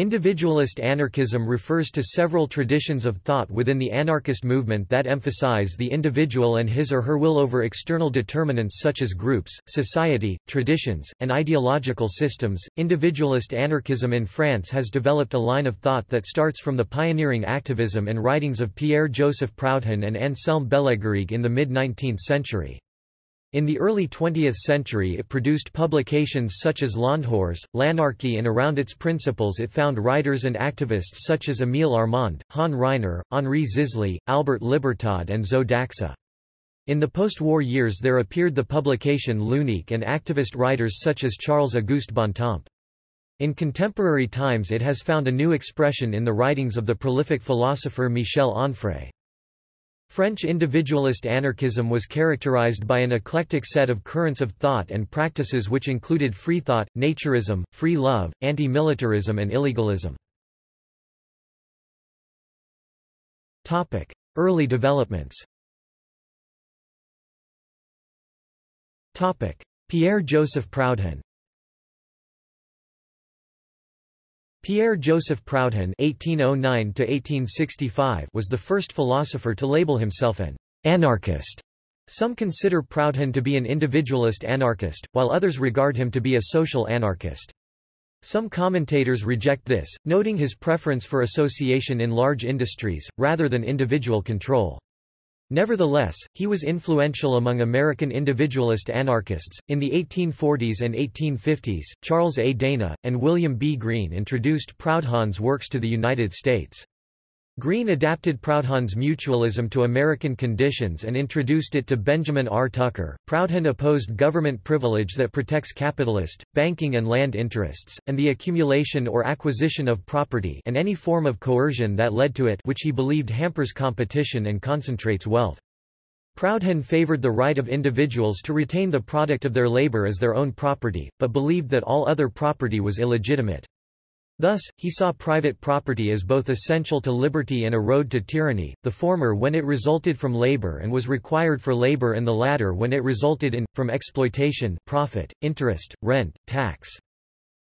Individualist anarchism refers to several traditions of thought within the anarchist movement that emphasize the individual and his or her will over external determinants such as groups, society, traditions, and ideological systems. Individualist anarchism in France has developed a line of thought that starts from the pioneering activism and writings of Pierre-Joseph Proudhon and Anselm Bellegarrigue in the mid-19th century. In the early 20th century it produced publications such as Landhors, L'Anarchie and around its principles it found writers and activists such as Émile Armand, Han Ryner, Henri Zisly, Albert Libertad and Zoe d'Axa. In the post-war years there appeared the publication L'Unique and activist writers such as Charles-Auguste Bontemps. In contemporary times it has found a new expression in the writings of the prolific philosopher Michel Onfray. French individualist anarchism was characterized by an eclectic set of currents of thought and practices which included free thought, naturism, free love, anti-militarism and illegalism. Early developments Pierre-Joseph Proudhon Pierre-Joseph Proudhon (1809–1865) was the first philosopher to label himself an anarchist. Some consider Proudhon to be an individualist anarchist, while others regard him to be a social anarchist. Some commentators reject this, noting his preference for association in large industries, rather than individual control. Nevertheless, he was influential among American individualist anarchists. In the 1840s and 1850s, Charles A. Dana, and William B. Greene introduced Proudhon's works to the United States. Greene adapted Proudhon's mutualism to American conditions and introduced it to Benjamin R. Tucker. Proudhon opposed government privilege that protects capitalist, banking and land interests, and the accumulation or acquisition of property and any form of coercion that led to it which he believed hampers competition and concentrates wealth. Proudhon favored the right of individuals to retain the product of their labor as their own property, but believed that all other property was illegitimate. Thus, he saw private property as both essential to liberty and a road to tyranny, the former when it resulted from labor and was required for labor and the latter when it resulted in, from exploitation profit, interest, rent, tax.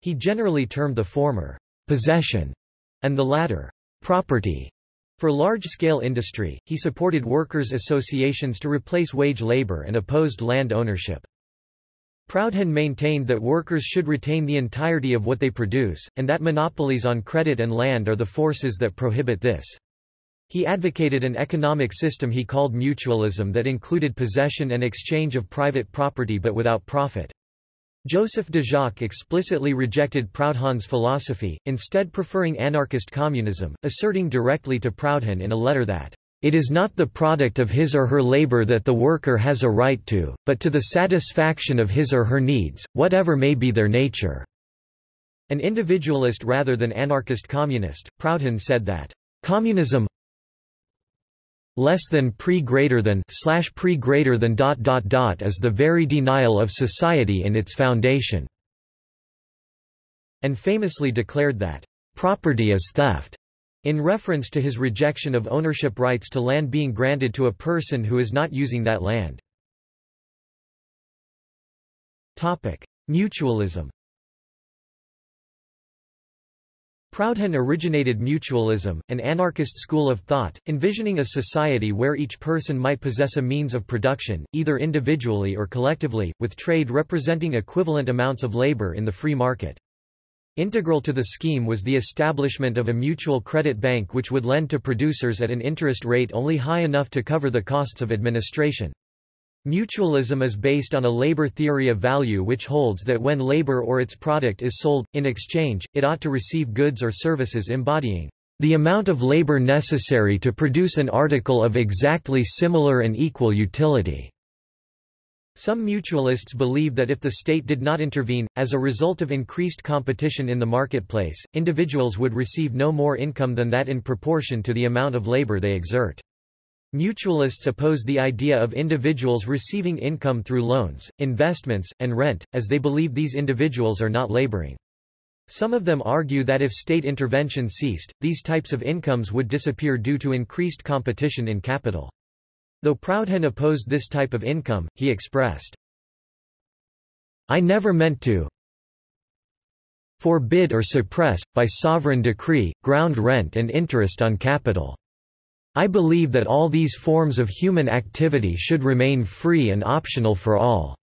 He generally termed the former, possession, and the latter, property. For large-scale industry, he supported workers' associations to replace wage labor and opposed land ownership. Proudhon maintained that workers should retain the entirety of what they produce, and that monopolies on credit and land are the forces that prohibit this. He advocated an economic system he called mutualism that included possession and exchange of private property but without profit. Joseph Déjacque explicitly rejected Proudhon's philosophy, instead preferring anarchist communism, asserting directly to Proudhon in a letter that it is not the product of his or her labor that the worker has a right to, but to the satisfaction of his or her needs, whatever may be their nature." An individualist rather than anarchist communist, Proudhon said that, "...communism less than pre greater than slash pre greater than dot dot dot is the very denial of society in its foundation," and famously declared that, "...property is theft." In reference to his rejection of ownership rights to land being granted to a person who is not using that land. Mutualism Proudhon originated mutualism, an anarchist school of thought, envisioning a society where each person might possess a means of production, either individually or collectively, with trade representing equivalent amounts of labor in the free market. Integral to the scheme was the establishment of a mutual credit bank which would lend to producers at an interest rate only high enough to cover the costs of administration. Mutualism is based on a labor theory of value which holds that when labor or its product is sold, in exchange, it ought to receive goods or services embodying the amount of labor necessary to produce an article of exactly similar and equal utility. Some mutualists believe that if the state did not intervene, as a result of increased competition in the marketplace, individuals would receive no more income than that in proportion to the amount of labor they exert. Mutualists oppose the idea of individuals receiving income through loans, investments, and rent, as they believe these individuals are not laboring. Some of them argue that if state intervention ceased, these types of incomes would disappear due to increased competition in capital. Though Proudhon opposed this type of income, he expressed, I never meant to forbid or suppress, by sovereign decree, ground rent and interest on capital. I believe that all these forms of human activity should remain free and optional for all.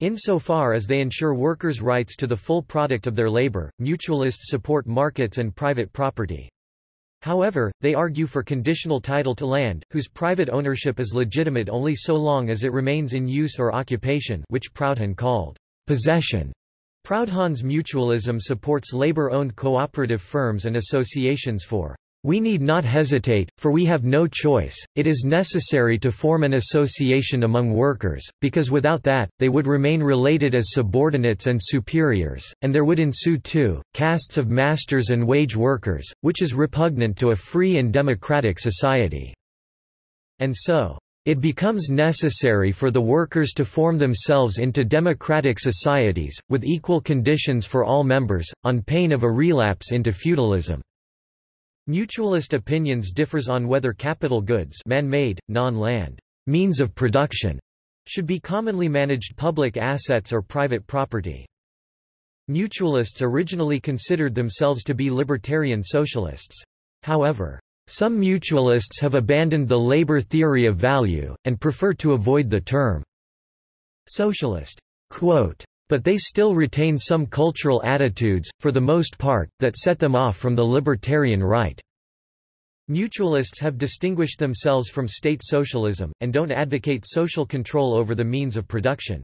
Insofar as they ensure workers' rights to the full product of their labor, mutualists support markets and private property. However, they argue for conditional title to land, whose private ownership is legitimate only so long as it remains in use or occupation which Proudhon called possession. Proudhon's mutualism supports labor-owned cooperative firms and associations for we need not hesitate, for we have no choice, it is necessary to form an association among workers, because without that, they would remain related as subordinates and superiors, and there would ensue two, castes of masters and wage workers, which is repugnant to a free and democratic society. And so, it becomes necessary for the workers to form themselves into democratic societies, with equal conditions for all members, on pain of a relapse into feudalism. Mutualist opinions differs on whether capital goods man-made, non-land means of production should be commonly managed public assets or private property. Mutualists originally considered themselves to be libertarian socialists. However, some mutualists have abandoned the labor theory of value, and prefer to avoid the term socialist. Quote, but they still retain some cultural attitudes, for the most part, that set them off from the libertarian right. Mutualists have distinguished themselves from state socialism, and don't advocate social control over the means of production.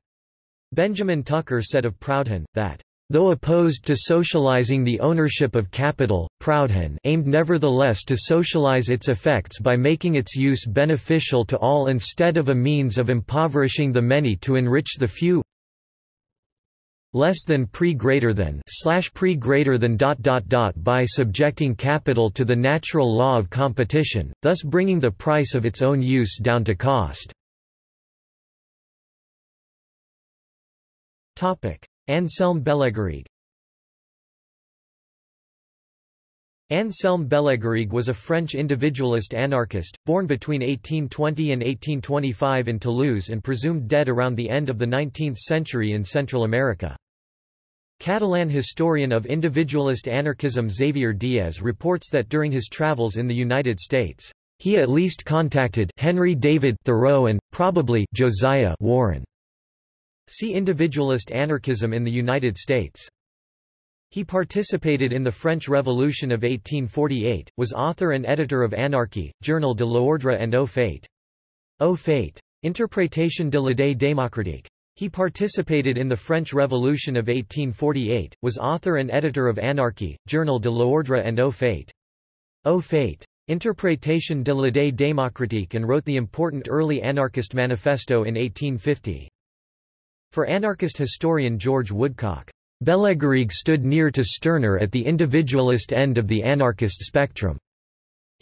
Benjamin Tucker said of Proudhon, that Though opposed to socializing the ownership of capital, Proudhon aimed nevertheless to socialize its effects by making its use beneficial to all instead of a means of impoverishing the many to enrich the few less than pre greater than slash pre greater than dot dot dot by subjecting capital to the natural law of competition, thus bringing the price of its own use down to cost. Topic: Anselm Bellegarrigue Anselm Bellegarrigue was a French individualist anarchist, born between 1820 and 1825 in Toulouse and presumed dead around the end of the 19th century in Central America. Catalan historian of individualist anarchism Xavier Diaz reports that during his travels in the United States, he at least contacted Henry David Thoreau and, probably, Josiah Warren. See Individualist anarchism in the United States. He participated in the French Revolution of 1848, was author and editor of Anarchy, Journal de l'Ordre and Au Fait. Au Fait. Interprétation de l'idée démocratique. He participated in the French Revolution of 1848, was author and editor of Anarchy, Journal de l'Ordre and Au Fait. Au Fait. Interprétation de l'idée démocratique and wrote the important early anarchist manifesto in 1850. For anarchist historian George Woodcock, Bellegarrigue stood near to Stirner at the individualist end of the anarchist spectrum.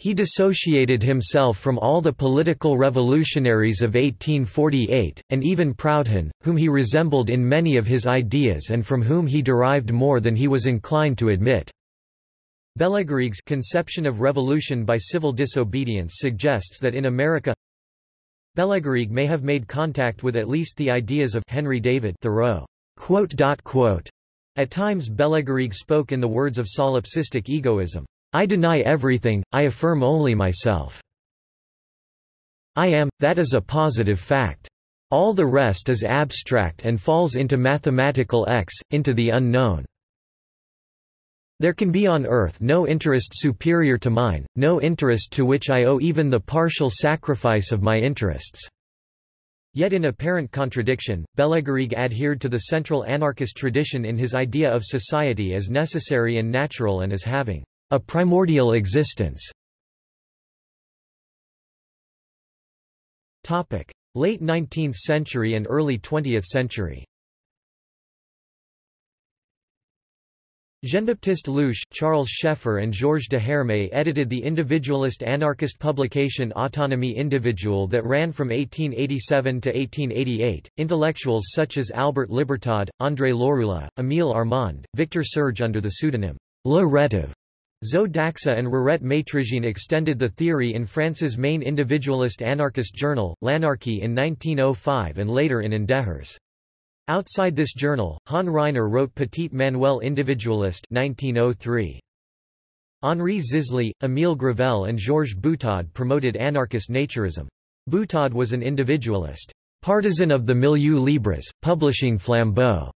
He dissociated himself from all the political revolutionaries of 1848, and even Proudhon, whom he resembled in many of his ideas and from whom he derived more than he was inclined to admit. Bellegarrigue's conception of revolution by civil disobedience suggests that in America Bellegarrigue may have made contact with at least the ideas of Henry David Thoreau. At times Bellegarrigue spoke in the words of solipsistic egoism. I deny everything, I affirm only myself. I am, that is a positive fact. All the rest is abstract and falls into mathematical X, into the unknown. There can be on earth no interest superior to mine, no interest to which I owe even the partial sacrifice of my interests. Yet in apparent contradiction, Bellegarrigue adhered to the central anarchist tradition in his idea of society as necessary and natural and as having a primordial existence. Topic: Late 19th century and early 20th century Jean-Baptiste Louiche, Charles Scheffer and Georges Deherme edited the individualist anarchist publication Autonomie individuelle that ran from 1887 to 1888. Intellectuals such as Albert Libertad, André Lorulot, Émile Armand, Victor Serge under the pseudonym Le Rétif, Zo d'Axa and Rirette Maîtrejean extended the theory in France's main individualist anarchist journal, L'Anarchie in 1905 and later in Endehors. Outside this journal, Han Ryner wrote Petit Manuel Individualiste 1903. Henri Zisly, Émile Gravelle and Georges Butaud promoted anarchist naturism. Butaud was an individualist, partisan of the Milieux Libres, publishing Flambeau,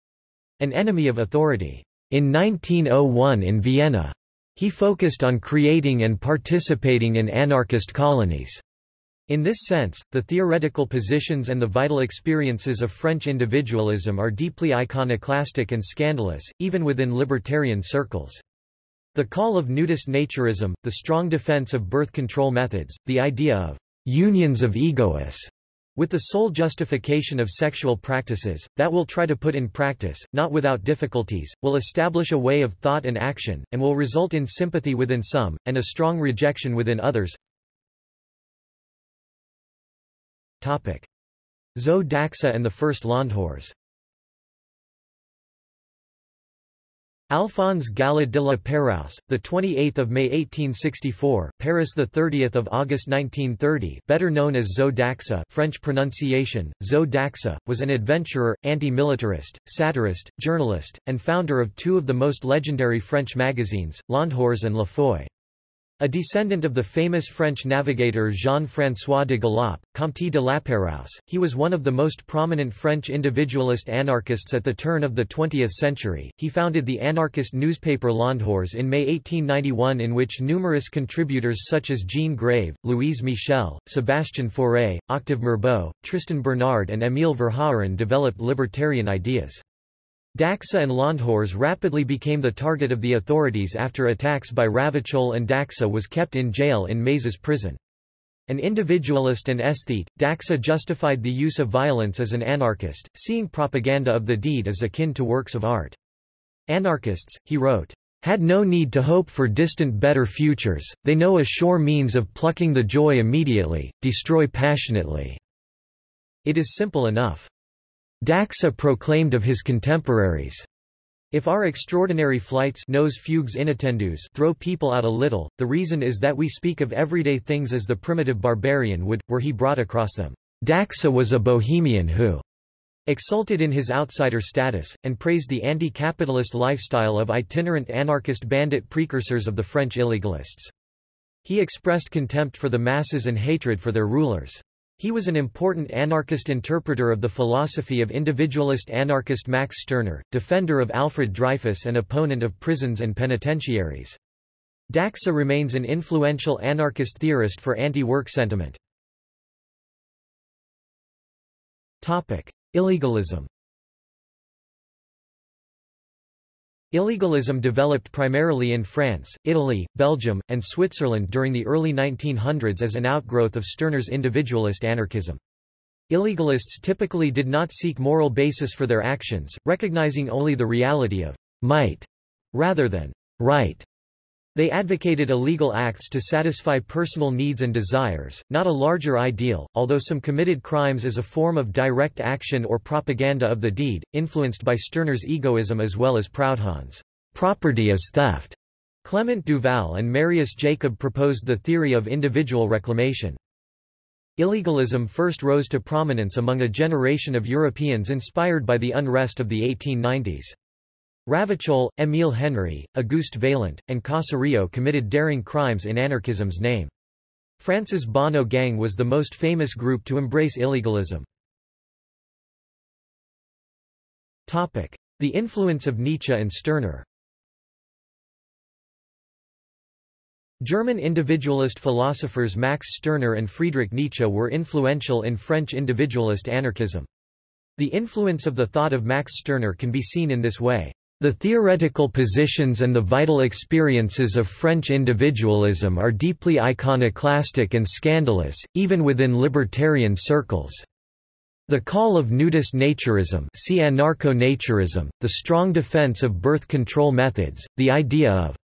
an enemy of authority. In 1901 in Vienna, he focused on creating and participating in anarchist colonies. In this sense, the theoretical positions and the vital experiences of French individualism are deeply iconoclastic and scandalous, even within libertarian circles. The call of nudist naturism, the strong defense of birth control methods, the idea of unions of egoists, with the sole justification of sexual practices, that will try to put in practice, not without difficulties, will establish a way of thought and action, and will result in sympathy within some, and a strong rejection within others. Zo d'Axa and the First Landhors Alphonse Gala de la Pérouse, the 28th of May 1864, Paris the 30th of August 1930, better known as Zo d'Axa, French pronunciation Zo d'Axa, was an adventurer, anti-militarist, satirist, journalist, and founder of two of the most legendary French magazines, Landhors and La Feuille. A descendant of the famous French navigator Jean-François de Galaup, Comte de Lapérouse, he was one of the most prominent French individualist anarchists at the turn of the 20th century. He founded the anarchist newspaper Landhors in May 1891 in which numerous contributors such as Jean Grave, Louise Michel, Sébastien Fauré, Octave Mirbeau, Tristan Bernard and Émile Verhaeren developed libertarian ideas. D'Axa and Landhors rapidly became the target of the authorities after attacks by Ravachol and d'Axa was kept in jail in Mazas prison. An individualist and aesthete, d'Axa justified the use of violence as an anarchist, seeing propaganda of the deed as akin to works of art. Anarchists, he wrote, had no need to hope for distant better futures, they know a sure means of plucking the joy immediately, destroy passionately. It is simple enough. D'Axa proclaimed of his contemporaries, if our extraordinary flights nos fugues inattendus throw people out a little, the reason is that we speak of everyday things as the primitive barbarian would, were he brought across them. D'Axa was a bohemian who exulted in his outsider status, and praised the anti-capitalist lifestyle of itinerant anarchist bandit precursors of the French illegalists. He expressed contempt for the masses and hatred for their rulers. He was an important anarchist interpreter of the philosophy of individualist anarchist Max Stirner, defender of Alfred Dreyfus and opponent of prisons and penitentiaries. D'Axa remains an influential anarchist theorist for anti-work sentiment. Illegalism Illegalism developed primarily in France, Italy, Belgium, and Switzerland during the early 1900s as an outgrowth of Stirner's individualist anarchism. Illegalists typically did not seek moral basis for their actions, recognizing only the reality of might rather than right. They advocated illegal acts to satisfy personal needs and desires, not a larger ideal, although some committed crimes as a form of direct action or propaganda of the deed, influenced by Stirner's egoism as well as Proudhon's property is theft. Clement Duval and Marius Jacob proposed the theory of individual reclamation. Illegalism first rose to prominence among a generation of Europeans inspired by the unrest of the 1890s. Ravachol, Émile Henry, Auguste Vaillant, and Caserio committed daring crimes in anarchism's name. France's Bonnot Gang was the most famous group to embrace illegalism. The influence of Nietzsche and Stirner German individualist philosophers Max Stirner and Friedrich Nietzsche were influential in French individualist anarchism. The influence of the thought of Max Stirner can be seen in this way. The theoretical positions and the vital experiences of French individualism are deeply iconoclastic and scandalous, even within libertarian circles. The call of nudist naturism see anarcho-naturism, the strong defense of birth control methods, the idea of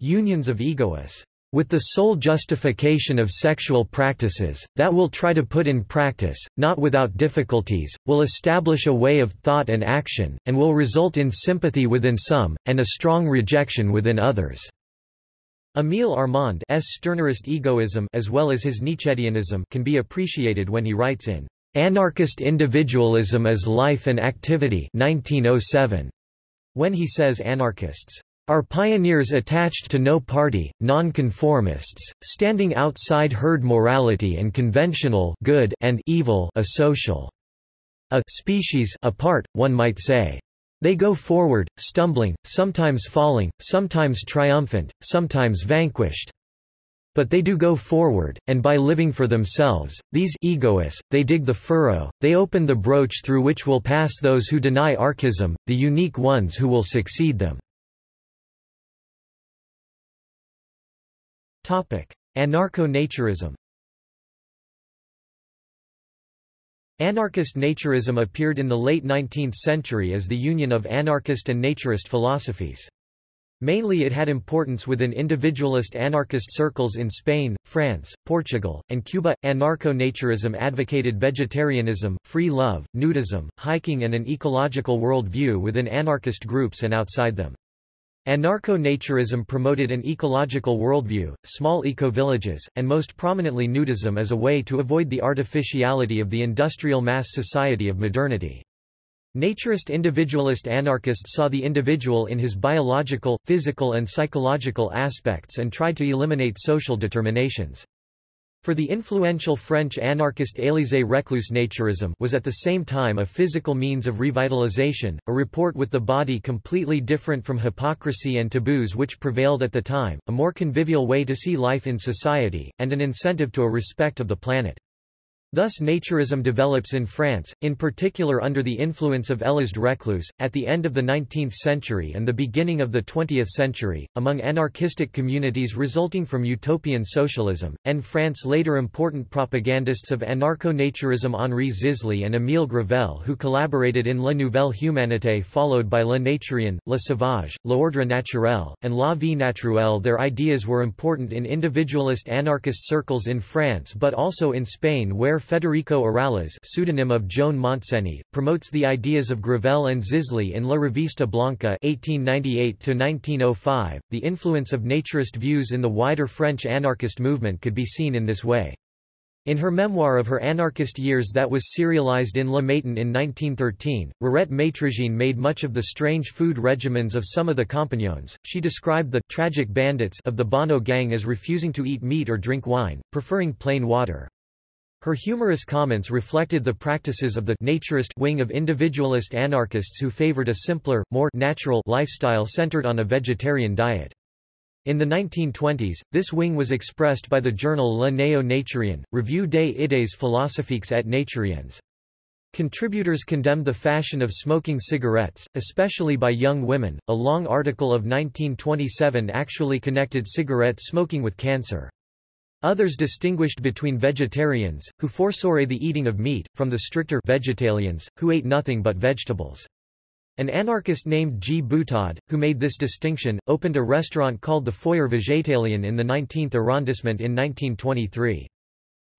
unions of egoists with the sole justification of sexual practices, that will try to put in practice, not without difficulties, will establish a way of thought and action, and will result in sympathy within some, and a strong rejection within others. Émile Armand's Stirnerist egoism as well as his Nietzscheanism can be appreciated when he writes in Anarchist Individualism as Life and Activity 1907, when he says anarchists are pioneers attached to no party, nonconformists, standing outside herd morality and conventional good and evil a social a species apart, one might say. They go forward, stumbling, sometimes falling, sometimes triumphant, sometimes vanquished. But they do go forward, and by living for themselves, these egoists, they dig the furrow, they open the broach through which will pass those who deny archism, the unique ones who will succeed them. Anarcho-naturism Anarchist naturism appeared in the late 19th century as the union of anarchist and naturist philosophies. Mainly it had importance within individualist anarchist circles in Spain, France, Portugal, and Cuba. Anarcho-naturism advocated vegetarianism, free love, nudism, hiking and an ecological world view within anarchist groups and outside them. Anarcho-naturism promoted an ecological worldview, small eco-villages, and most prominently nudism as a way to avoid the artificiality of the industrial mass society of modernity. Naturist individualist anarchists saw the individual in his biological, physical and psychological aspects and tried to eliminate social determinations. For the influential French anarchist Élisée Reclus naturism was at the same time a physical means of revitalization, a report with the body completely different from hypocrisy and taboos which prevailed at the time, a more convivial way to see life in society, and an incentive to a respect of the planet. Thus naturism develops in France, in particular under the influence of Élisée Reclus, at the end of the 19th century and the beginning of the 20th century, among anarchistic communities resulting from utopian socialism, and France later important propagandists of anarcho-naturism Henri Zisly and Émile Gravelle who collaborated in La Nouvelle Humanité followed by Le Naturien, Le Sauvage, L'Ordre Naturel, and La Vie Naturelle. Their ideas were important in individualist anarchist circles in France but also in Spain where Federico Urales pseudonym of Joan Montseny, promotes the ideas of Gravelle and Zisly in La Revista Blanca 1898 .The influence of naturist views in the wider French anarchist movement could be seen in this way. In her memoir of her anarchist years that was serialized in Le Matin in 1913, Rirette Maîtrejean made much of the strange food regimens of some of the compagnons. She described the tragic bandits of the Bonnot gang as refusing to eat meat or drink wine, preferring plain water. Her humorous comments reflected the practices of the naturist wing of individualist anarchists who favored a simpler, more natural lifestyle centered on a vegetarian diet. In the 1920s, this wing was expressed by the journal Le Néo-Naturien, Revue des idées philosophiques et naturiennes. Contributors condemned the fashion of smoking cigarettes, especially by young women. A long article of 1927 actually connected cigarette smoking with cancer. Others distinguished between vegetarians, who forsore the eating of meat, from the stricter vegetalians, who ate nothing but vegetables. An anarchist named G. Butaud, who made this distinction, opened a restaurant called the Foyer Végétalien in the 19th arrondissement in 1923.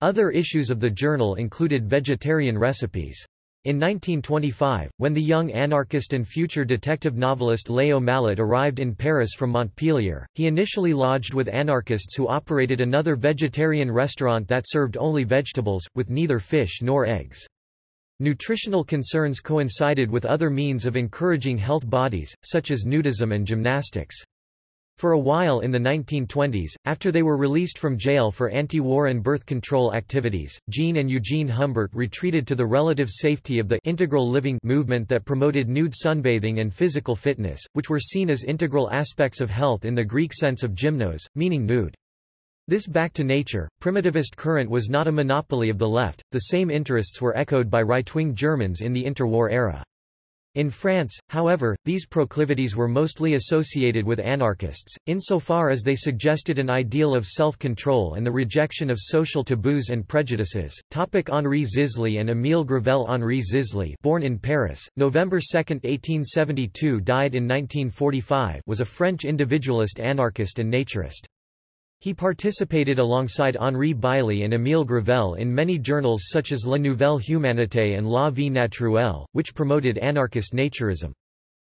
Other issues of the journal included vegetarian recipes. In 1925, when the young anarchist and future detective novelist Léo Malet arrived in Paris from Montpellier, he initially lodged with anarchists who operated another vegetarian restaurant that served only vegetables, with neither fish nor eggs. Nutritional concerns coincided with other means of encouraging health bodies, such as nudism and gymnastics. For a while in the 1920s, after they were released from jail for anti-war and birth control activities, Jean and Eugene Humbert retreated to the relative safety of the integral living movement that promoted nude sunbathing and physical fitness, which were seen as integral aspects of health in the Greek sense of gymnos, meaning nude. This back to nature, primitivist current was not a monopoly of the left, the same interests were echoed by right-wing Germans in the interwar era. In France, however, these proclivities were mostly associated with anarchists, insofar as they suggested an ideal of self-control and the rejection of social taboos and prejudices. Topic Henri Zisly and Émile Gravelle Henri Zisly born in Paris, November 2, 1872 died in 1945 was a French individualist anarchist and naturist. He participated alongside Henri Beylie and Émile Gravelle in many journals such as La Nouvelle Humanité and La Vie Naturelle, which promoted anarchist naturism.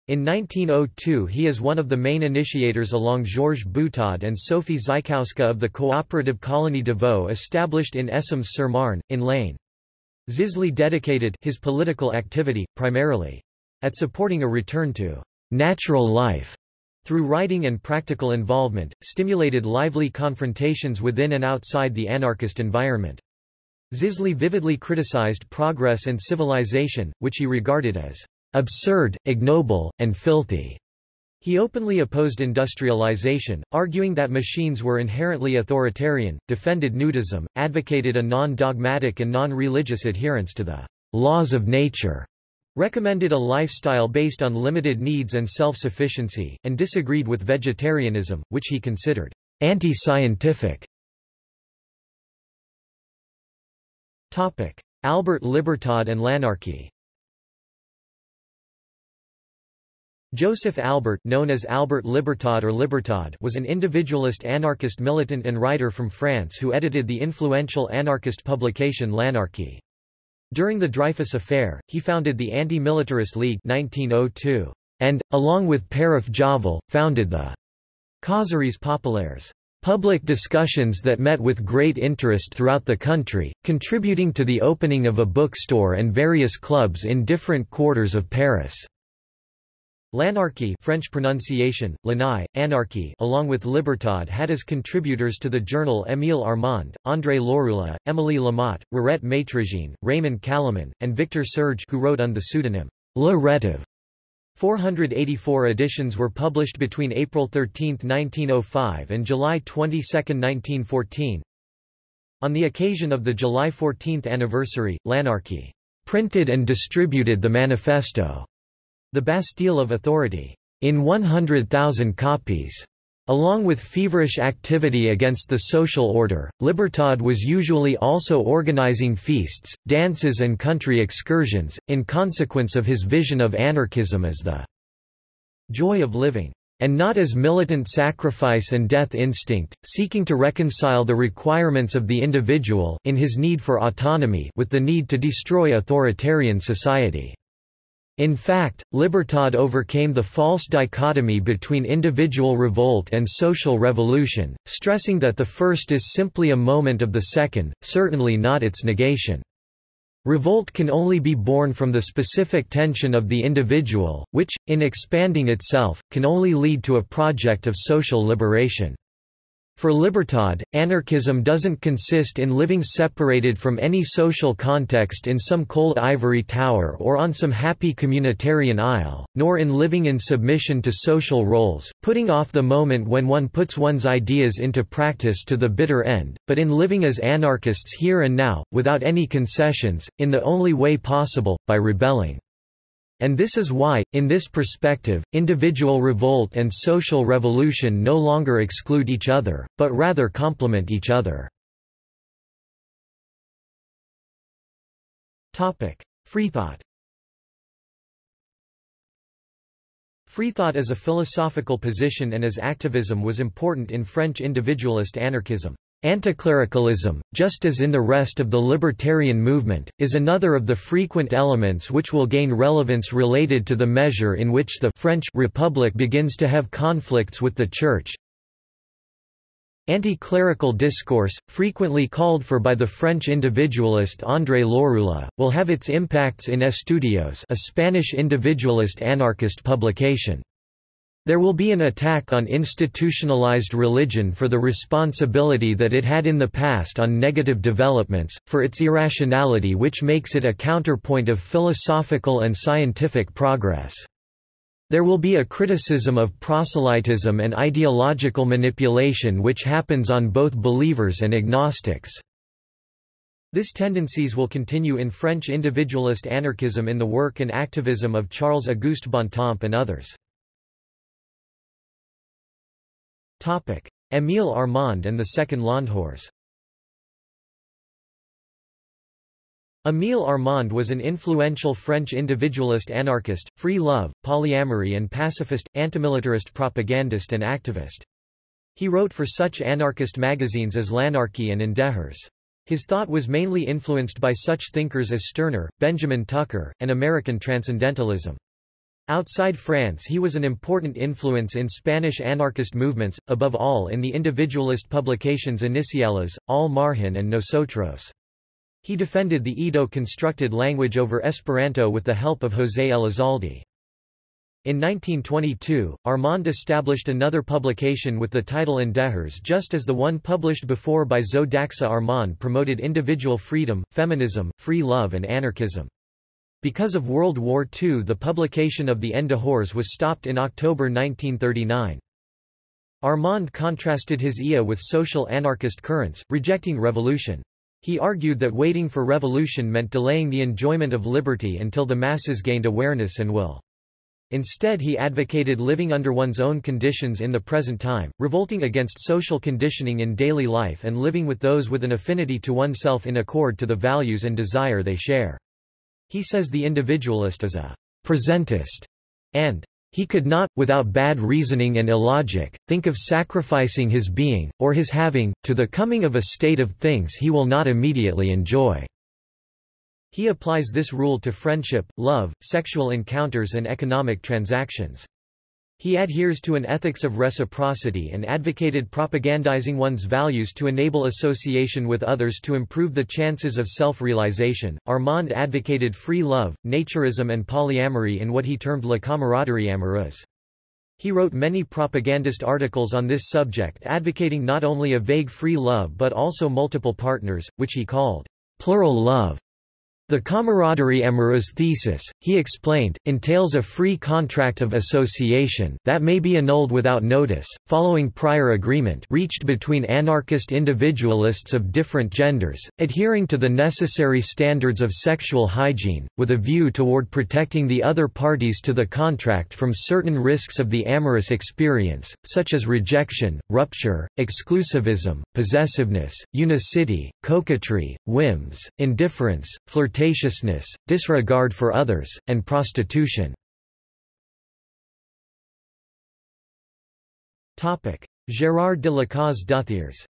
In 1902 he is one of the main initiators along Georges Butaud and Sophie Zykowska of the cooperative colony de Vaux established in Essômes-sur-Marne, in Lane. Zisly dedicated his political activity, primarily, at supporting a return to natural life through writing and practical involvement, stimulated lively confrontations within and outside the anarchist environment. Zisly vividly criticized progress and civilization, which he regarded as absurd, ignoble, and filthy. He openly opposed industrialization, arguing that machines were inherently authoritarian, defended nudism, advocated a non-dogmatic and non-religious adherence to the laws of nature, recommended a lifestyle based on limited needs and self-sufficiency, and disagreed with vegetarianism, which he considered anti-scientific. Albert Libertad and L'Anarchie Joseph Albert known as Albert Libertad or Libertad was an individualist anarchist militant and writer from France who edited the influential anarchist publication L'Anarchie. During the Dreyfus Affair, he founded the Anti-Militarist League 1902, and, along with Père Javel, founded the Causeries Populaires, public discussions that met with great interest throughout the country, contributing to the opening of a bookstore and various clubs in different quarters of Paris. L'Anarchie French pronunciation, Lanai, Anarchy along with Libertad had as contributors to the journal Émile Armand, André Lorulot, Émilie Lamotte, Rirette Maîtrejean, Raymond Callemin, and Victor Serge who wrote under the pseudonym Le Rétif. 484 editions were published between April 13, 1905 and July 22, 1914. On the occasion of the July 14 anniversary, L'Anarchie printed and distributed the manifesto the Bastille of Authority, in 100,000 copies. Along with feverish activity against the social order, Libertad was usually also organizing feasts, dances and country excursions, in consequence of his vision of anarchism as the joy of living, and not as militant sacrifice and death instinct, seeking to reconcile the requirements of the individual in his need for autonomy with the need to destroy authoritarian society. In fact, Libertad overcame the false dichotomy between individual revolt and social revolution, stressing that the first is simply a moment of the second, certainly not its negation. Revolt can only be born from the specific tension of the individual, which, in expanding itself, can only lead to a project of social liberation. For Libertad, anarchism doesn't consist in living separated from any social context in some cold ivory tower or on some happy communitarian isle, nor in living in submission to social roles, putting off the moment when one puts one's ideas into practice to the bitter end, but in living as anarchists here and now, without any concessions, in the only way possible, by rebelling. And this is why, in this perspective, individual revolt and social revolution no longer exclude each other, but rather complement each other. Freethought Freethought as a philosophical position and as activism was important in French individualist anarchism. Anticlericalism, just as in the rest of the libertarian movement, is another of the frequent elements which will gain relevance related to the measure in which the French Republic begins to have conflicts with the Church. Anti-clerical discourse, frequently called for by the French individualist André Lorulot, will have its impacts in Estudios a Spanish individualist anarchist publication. There will be an attack on institutionalized religion for the responsibility that it had in the past on negative developments, for its irrationality which makes it a counterpoint of philosophical and scientific progress. There will be a criticism of proselytism and ideological manipulation which happens on both believers and agnostics. This tendencies will continue in French individualist anarchism in the work and activism of Charles-Auguste Bontemps and others. Émile Armand and the Second Landhors Émile Armand was an influential French individualist anarchist, free love, polyamory and pacifist, antimilitarist propagandist and activist. He wrote for such anarchist magazines as L'Anarchie and In His thought was mainly influenced by such thinkers as Stirner, Benjamin Tucker, and American Transcendentalism. Outside France he was an important influence in Spanish anarchist movements, above all in the individualist publications Iniciales, Al Margen and Nosotros. He defended the Ido-constructed language over Esperanto with the help of José Elizalde. In 1922, Armand established another publication with the title Indehers just as the one published before by Zo d'Axa Armand promoted individual freedom, feminism, free love and anarchism. Because of World War II the publication of the Endehors was stopped in October 1939. Armand contrasted his IA with social anarchist currents, rejecting revolution. He argued that waiting for revolution meant delaying the enjoyment of liberty until the masses gained awareness and will. Instead he advocated living under one's own conditions in the present time, revolting against social conditioning in daily life and living with those with an affinity to oneself in accord to the values and desire they share. He says the individualist is a presentist, and he could not, without bad reasoning and illogic, think of sacrificing his being, or his having, to the coming of a state of things he will not immediately enjoy. He applies this rule to friendship, love, sexual encounters and economic transactions. He adheres to an ethics of reciprocity and advocated propagandizing one's values to enable association with others to improve the chances of self-realization. Armand advocated free love, naturism and polyamory in what he termed la camaraderie amoureuse. He wrote many propagandist articles on this subject advocating not only a vague free love but also multiple partners, which he called plural love. The camaraderie amoureuse thesis, he explained, entails a free contract of association that may be annulled without notice, following prior agreement reached between anarchist individualists of different genders, adhering to the necessary standards of sexual hygiene, with a view toward protecting the other parties to the contract from certain risks of the amorous experience, such as rejection, rupture, exclusivism, possessiveness, unicity, coquetry, whims, indifference, flirtation flirtatiousness, disregard for others, and prostitution. Gérard de Lacaze-Duthiers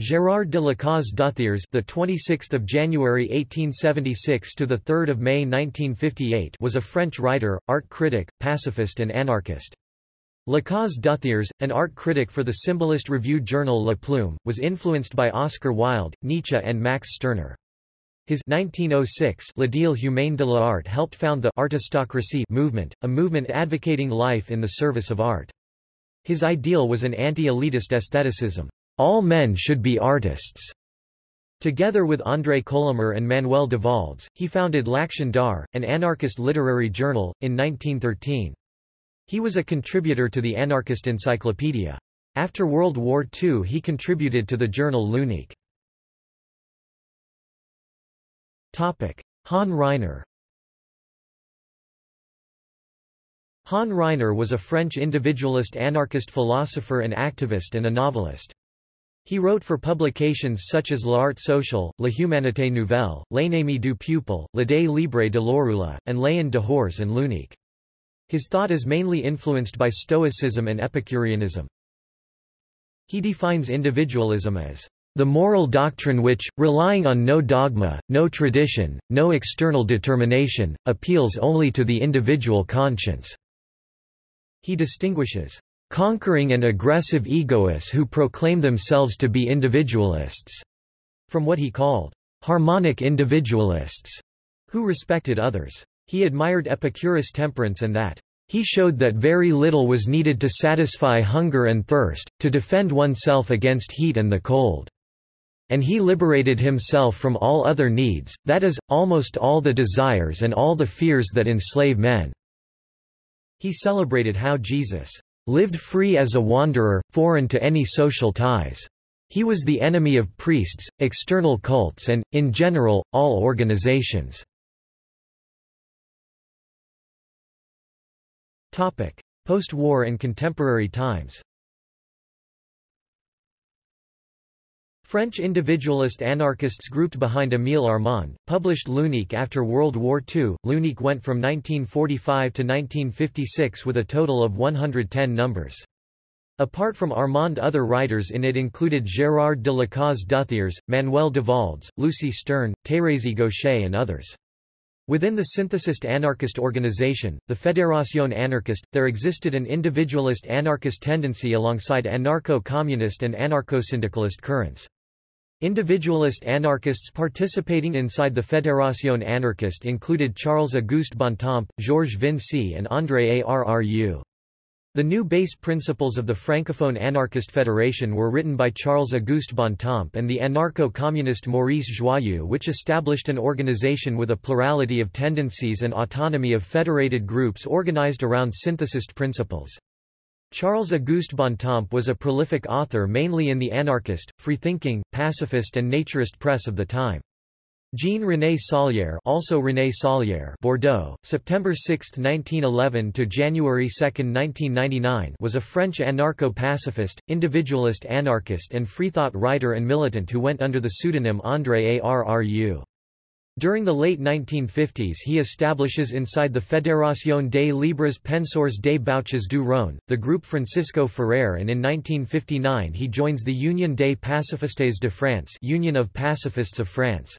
Gérard de Lacaze-Duthiers, the 26th of January 1876 to the 3rd of May 1958, was a French writer, art critic, pacifist and anarchist. Lacaze Duthiers, an art critic for the symbolist review journal La Plume, was influenced by Oscar Wilde, Nietzsche and Max Stirner. His 1906 L'Ideal humain de l'art helped found the artistocracy movement, a movement advocating life in the service of art. His ideal was an anti-elitist aestheticism. All men should be artists. Together with André Colomer and Manuel Devaldès, he founded L'Action d'Art, an anarchist literary journal, in 1913. He was a contributor to the Anarchist Encyclopedia. After World War II he contributed to the journal L'Unique. Han Ryner Han Ryner was a French individualist anarchist philosopher and activist and a novelist. He wrote for publications such as L'Art Social, La Humanité Nouvelle, L'Ennemi du Peuple, L'Idée Libre de Lorulot, and Les Dehors and L'Unique. His thought is mainly influenced by Stoicism and Epicureanism. He defines individualism as the moral doctrine which, relying on no dogma, no tradition, no external determination, appeals only to the individual conscience." He distinguishes, "...conquering and aggressive egoists who proclaim themselves to be individualists," from what he called, "...harmonic individualists," who respected others. He admired Epicurus' temperance and that he showed that very little was needed to satisfy hunger and thirst, to defend oneself against heat and the cold. And he liberated himself from all other needs, that is, almost all the desires and all the fears that enslave men." He celebrated how Jesus lived free as a wanderer, foreign to any social ties. He was the enemy of priests, external cults and, in general, all organizations. Post-war and contemporary times French individualist anarchists grouped behind Émile Armand, published L'Unique after World War II. L'Unique went from 1945 to 1956 with a total of 110 numbers. Apart from Armand other writers in it included Gérard de Lacaze-Duthiers, Manuel Devaldès, Lucy Stern, Thérèse Gaucher and others. Within the synthesist anarchist organization, the Fédération anarchiste, there existed an individualist anarchist tendency alongside anarcho-communist and anarcho-syndicalist currents. Individualist anarchists participating inside the Fédération anarchiste included Charles-Auguste Bontemps, Georges Vincey and André Arru. The new base principles of the Francophone Anarchist Federation were written by Charles-Auguste Bontemps and the anarcho-communist Maurice Joyeux which established an organization with a plurality of tendencies and autonomy of federated groups organized around synthesist principles. Charles-Auguste Bontemps was a prolific author mainly in the anarchist, freethinking, pacifist and naturist press of the time. Jean-René Saulière also René Saulière Bordeaux, September 6, 1911 to January 2, 1999 was a French anarcho-pacifist, individualist anarchist and freethought writer and militant who went under the pseudonym André Arru. During the late 1950s he establishes inside the Fédération des Libres Penseurs des Bouches du Rhône, the group Francisco Ferrer and in 1959 he joins the Union des Pacifistes de France Union of Pacifists of France.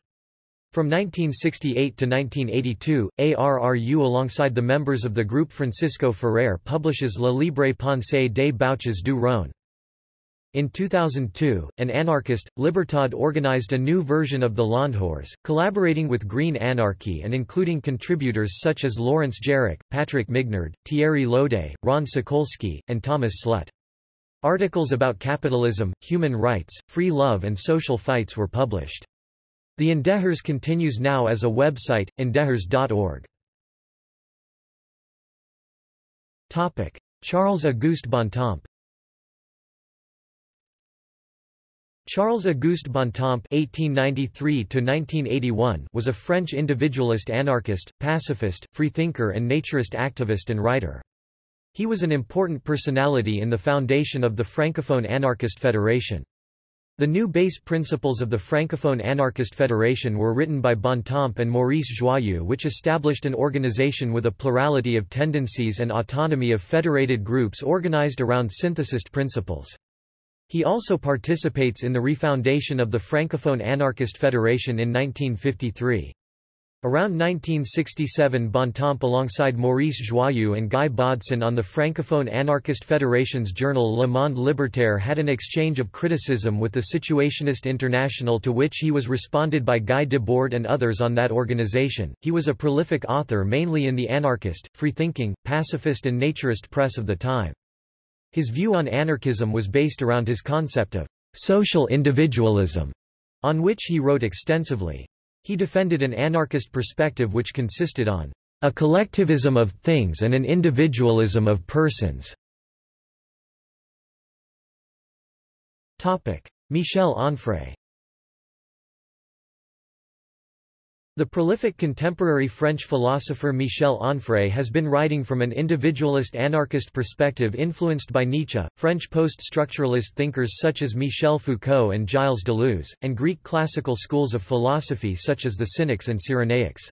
From 1968 to 1982, ARRU alongside the members of the group Francisco Ferrer publishes La Libre Pensée des Bouches du Rhône. In 2002, an anarchist, Libertad organized a new version of the L'EnDehors, collaborating with Green Anarchy and including contributors such as Lawrence Jarach, Patrick Mignard, Thierry Lodé, Ron Sakolsky, and Thomas Slut. Articles about capitalism, human rights, free love and social fights were published. The EnDehors continues now as a website, endehors.org. Charles-Auguste Bontemps Charles-Auguste Bontemps (1893–1981) was a French individualist anarchist, pacifist, freethinker and naturist activist and writer. He was an important personality in the foundation of the Francophone Anarchist Federation. The new base principles of the Francophone Anarchist Federation were written by Bontemps and Maurice Joyeux which established an organization with a plurality of tendencies and autonomy of federated groups organized around synthesist principles. He also participates in the refoundation of the Francophone Anarchist Federation in 1953. Around 1967 Bontemps alongside Maurice Joyeux and Guy Bodson on the Francophone Anarchist Federation's journal Le Monde Libertaire had an exchange of criticism with the Situationist International to which he was responded by Guy Debord and others on that organization. He was a prolific author mainly in the anarchist, freethinking, pacifist and naturist press of the time. His view on anarchism was based around his concept of social individualism, on which he wrote extensively. He defended an anarchist perspective which consisted on a collectivism of things and an individualism of persons. Topic: Michel Onfray The prolific contemporary French philosopher Michel Onfray has been writing from an individualist anarchist perspective influenced by Nietzsche, French post-structuralist thinkers such as Michel Foucault and Gilles Deleuze, and Greek classical schools of philosophy such as the Cynics and Cyrenaics.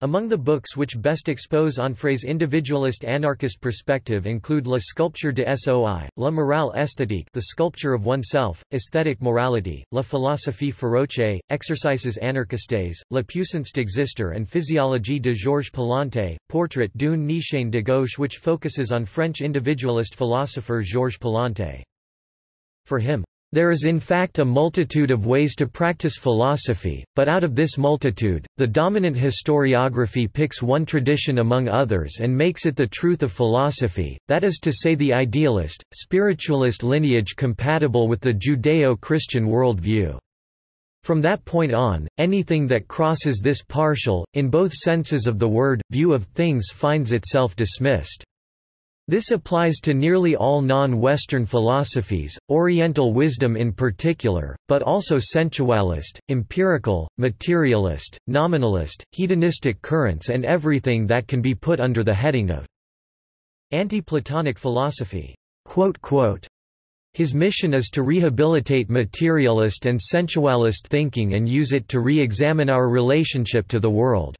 Among the books which best expose Onfray's individualist anarchist perspective include La sculpture de soi, La morale esthétique the sculpture of oneself, aesthetic morality, La philosophie féroce, Exercices anarchistes, La puissance d'exister and Physiologie de Georges Palante, Portrait d'une nietzschéen de gauche which focuses on French individualist philosopher Georges Palante. For him, there is in fact a multitude of ways to practice philosophy, but out of this multitude, the dominant historiography picks one tradition among others and makes it the truth of philosophy, that is to say the idealist, spiritualist lineage compatible with the Judeo-Christian worldview. From that point on, anything that crosses this partial, in both senses of the word, view of things finds itself dismissed. This applies to nearly all non-Western philosophies, Oriental wisdom in particular, but also sensualist, empirical, materialist, nominalist, hedonistic currents and everything that can be put under the heading of anti-Platonic philosophy. His mission is to rehabilitate materialist and sensualist thinking and use it to re-examine our relationship to the world.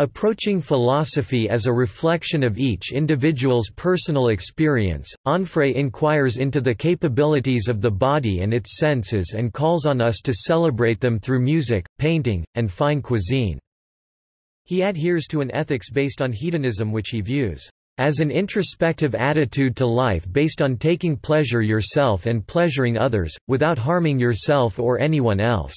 Approaching philosophy as a reflection of each individual's personal experience, Onfray inquires into the capabilities of the body and its senses and calls on us to celebrate them through music, painting, and fine cuisine. He adheres to an ethics based on hedonism which he views as an introspective attitude to life based on taking pleasure yourself and pleasuring others, without harming yourself or anyone else.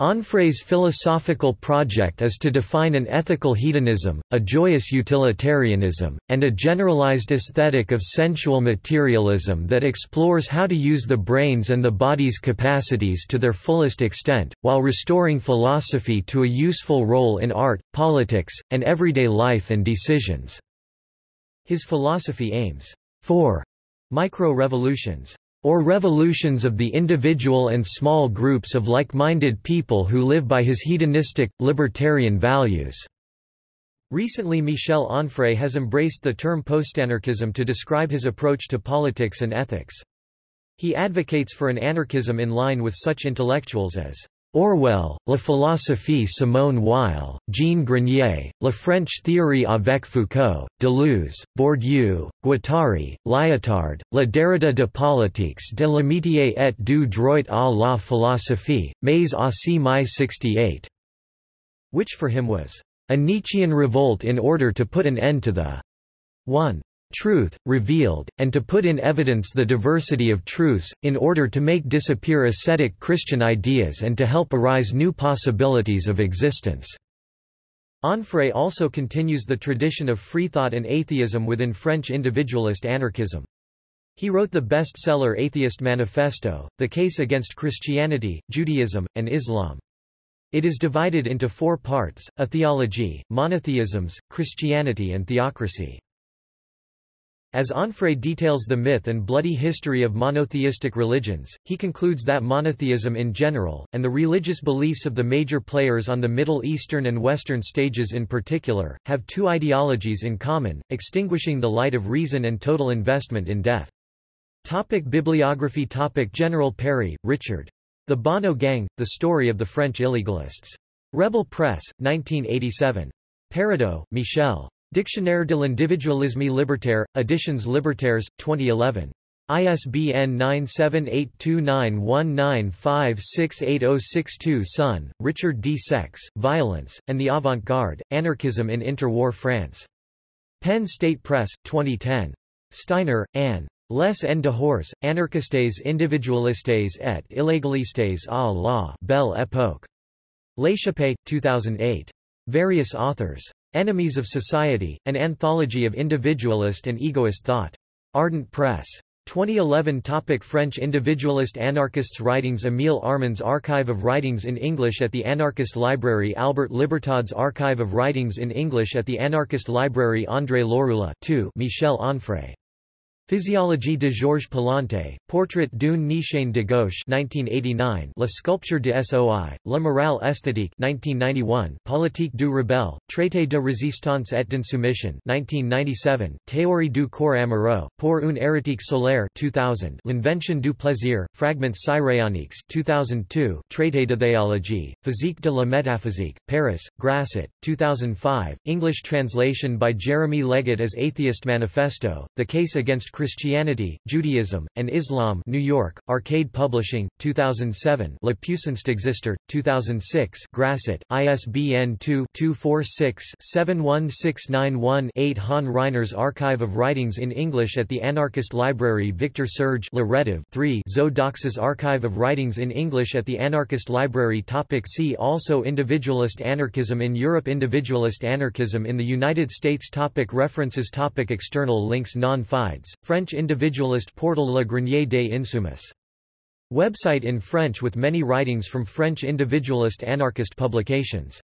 Onfray's philosophical project is to define an ethical hedonism, a joyous utilitarianism, and a generalized aesthetic of sensual materialism that explores how to use the brain's and the body's capacities to their fullest extent, while restoring philosophy to a useful role in art, politics, and everyday life and decisions. His philosophy aims for micro-revolutions or revolutions of the individual and small groups of like-minded people who live by his hedonistic, libertarian values." Recently Michel Onfray has embraced the term postanarchism to describe his approach to politics and ethics. He advocates for an anarchism in line with such intellectuals as Orwell, La philosophie Simone Weil, Jean Grenier, La French théorie avec Foucault, Deleuze, Bourdieu, Guattari, Lyotard, La Derrida de politiques de l'amitié et du droit à la philosophie, mais aussi mai 68, which for him was a Nietzschean revolt in order to put an end to the 1 truth, revealed, and to put in evidence the diversity of truths, in order to make disappear ascetic Christian ideas and to help arise new possibilities of existence." Onfray also continues the tradition of freethought and atheism within French individualist anarchism. He wrote the bestseller Atheist Manifesto, The Case Against Christianity, Judaism, and Islam. It is divided into four parts, a theology, monotheisms, Christianity and theocracy. As Onfray details the myth and bloody history of monotheistic religions, he concludes that monotheism in general, and the religious beliefs of the major players on the Middle Eastern and Western stages in particular, have two ideologies in common, extinguishing the light of reason and total investment in death. Topic bibliography Topic General Parry, Richard. The Bonnot Gang, The Story of the French Illegalists. Rebel Press, 1987. Perraudeau, Michel. Dictionnaire de l'individualisme libertaire, Editions Libertaires, 2011. ISBN 9782919568062 Sonn, Richard D. Sex, Violence, and the Avant-Garde, Anarchism in Interwar France. Penn State Press, 2010. Steiner, Anne. Les en dehors, anarchistes individualistes et illégalistes à la Belle Époque. L'Échappée, 2008. Various authors. Enemies of Society, an anthology of individualist and egoist thought. Ardent Press. 2011 topic French individualist anarchists Writings Émile Armand's Archive of Writings in English at the Anarchist Library Albert Libertad's Archive of Writings in English at the Anarchist Library André Lorulot 2 Michel Onfray Physiologie de Georges Palante, Portrait d'une nietzschéen de gauche 1989, La sculpture de Soi, La morale esthétique 1991, Politique du rebelle, Traité de résistance et d'insoumission 1997, Théorie du corps amoureux, pour une érotique solaire 2000, L'invention du plaisir, Fragments cyrénaïques 2002, Traité de théologie, Physique de la métaphysique, Paris, Grasset, 2005, English translation by Jeremy Leggatt as Atheist Manifesto, The Case Against Christianity, Judaism, and Islam New York, Arcade Publishing, 2007 La puissance d'exister, 2006 Grasset, ISBN 2-246-71691-8 Han Ryner's Archive of Writings in English at the Anarchist Library Victor Serge Le Rétif 3 Zo d'Axa's Archive of Writings in English at the Anarchist Library Topic See also Individualist anarchism in Europe Individualist anarchism in the United States Topic References Topic External links Non-Fides, French individualist portal Le Grenier des Insoumis. Website in French with many writings from French individualist anarchist publications